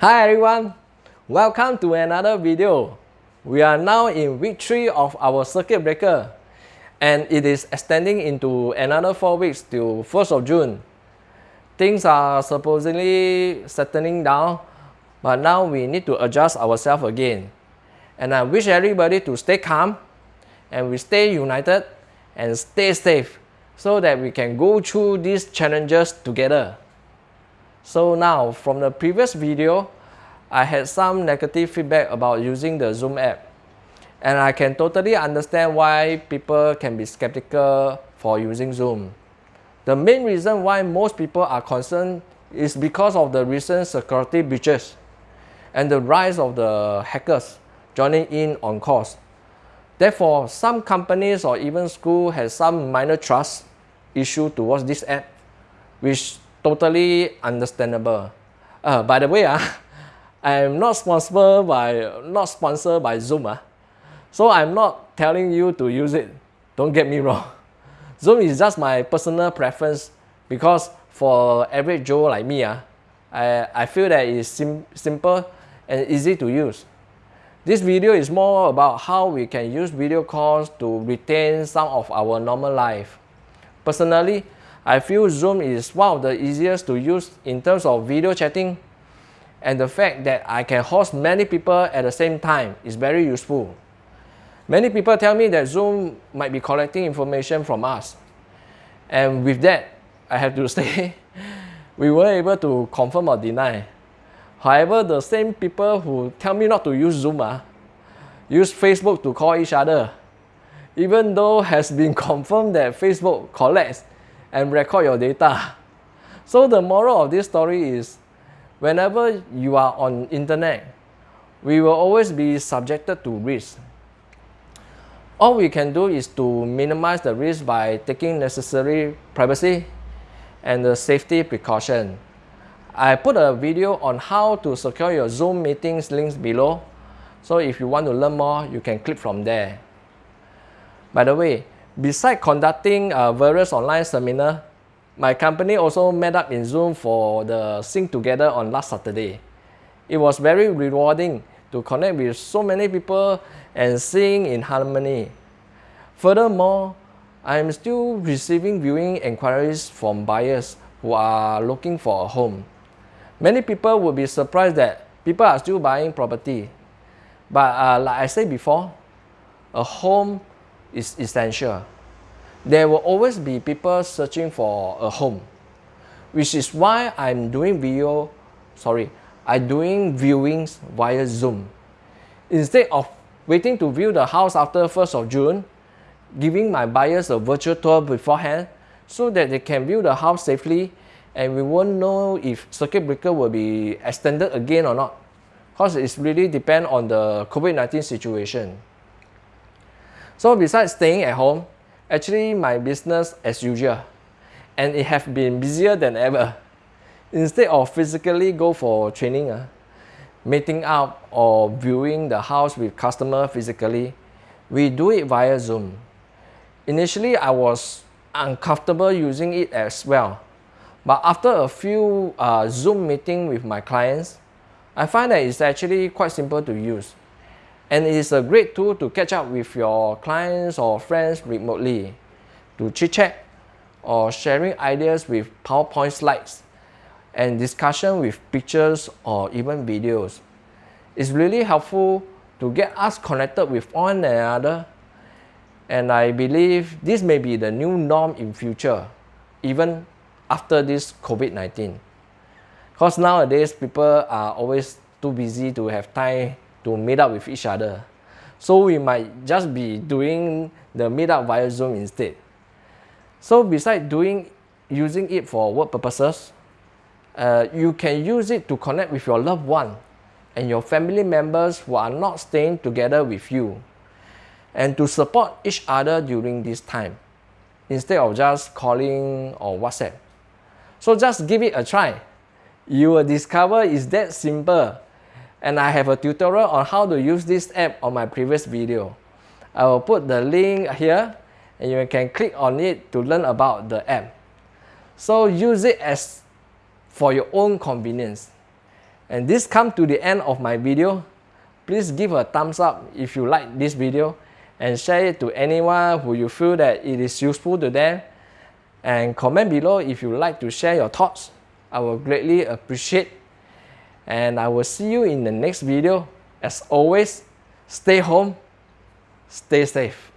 Hi everyone, welcome to another video. We are now in week 3 of our circuit breaker and it is extending into another 4 weeks till 1st of June. Things are supposedly settling down but now we need to adjust ourselves again. And I wish everybody to stay calm and we stay united and stay safe so that we can go through these challenges together. So now, from the previous video, I had some negative feedback about using the Zoom app. And I can totally understand why people can be skeptical for using Zoom. The main reason why most people are concerned is because of the recent security breaches and the rise of the hackers joining in on calls. Therefore, some companies or even school has some minor trust issue towards this app, which totally understandable. Uh, by the way, uh, I'm not sponsored by not sponsored by Zoom. Uh. So I'm not telling you to use it. Don't get me wrong. Zoom is just my personal preference because for average Joe like me, uh, I, I feel that it's sim simple and easy to use. This video is more about how we can use video calls to retain some of our normal life. Personally, I feel Zoom is one of the easiest to use in terms of video chatting and the fact that I can host many people at the same time is very useful. Many people tell me that Zoom might be collecting information from us. And with that, I have to say, we were able to confirm or deny. However, the same people who tell me not to use Zoom uh, use Facebook to call each other. Even though has been confirmed that Facebook collects and record your data. So the moral of this story is whenever you are on internet, we will always be subjected to risk. All we can do is to minimize the risk by taking necessary privacy and the safety precaution. I put a video on how to secure your Zoom meetings links below. So if you want to learn more, you can click from there. By the way, Besides conducting uh, various online seminar, my company also met up in Zoom for the Sing Together on last Saturday. It was very rewarding to connect with so many people and sing in harmony. Furthermore, I am still receiving viewing inquiries from buyers who are looking for a home. Many people would be surprised that people are still buying property. But uh, like I said before, a home is essential. There will always be people searching for a home, which is why I'm doing video, sorry, I'm doing viewings via Zoom. Instead of waiting to view the house after 1st of June, giving my buyers a virtual tour beforehand so that they can view the house safely and we won't know if circuit breaker will be extended again or not because it really depends on the COVID-19 situation. So besides staying at home, actually my business as usual and it have been busier than ever. Instead of physically go for training, uh, meeting up or viewing the house with customer physically, we do it via Zoom. Initially, I was uncomfortable using it as well. But after a few uh, Zoom meeting with my clients, I find that it's actually quite simple to use and it is a great tool to catch up with your clients or friends remotely, to chit chat or sharing ideas with PowerPoint slides and discussion with pictures or even videos. It's really helpful to get us connected with one another and I believe this may be the new norm in future, even after this COVID-19. Because nowadays people are always too busy to have time to meet up with each other. So we might just be doing the meetup via Zoom instead. So besides doing using it for work purposes, uh, you can use it to connect with your loved one and your family members who are not staying together with you and to support each other during this time instead of just calling or WhatsApp. So just give it a try. You will discover it's that simple and I have a tutorial on how to use this app on my previous video. I will put the link here and you can click on it to learn about the app. So use it as for your own convenience. And this come to the end of my video. Please give a thumbs up if you like this video and share it to anyone who you feel that it is useful to them. And comment below if you like to share your thoughts. I will greatly appreciate. And I will see you in the next video. As always, stay home, stay safe.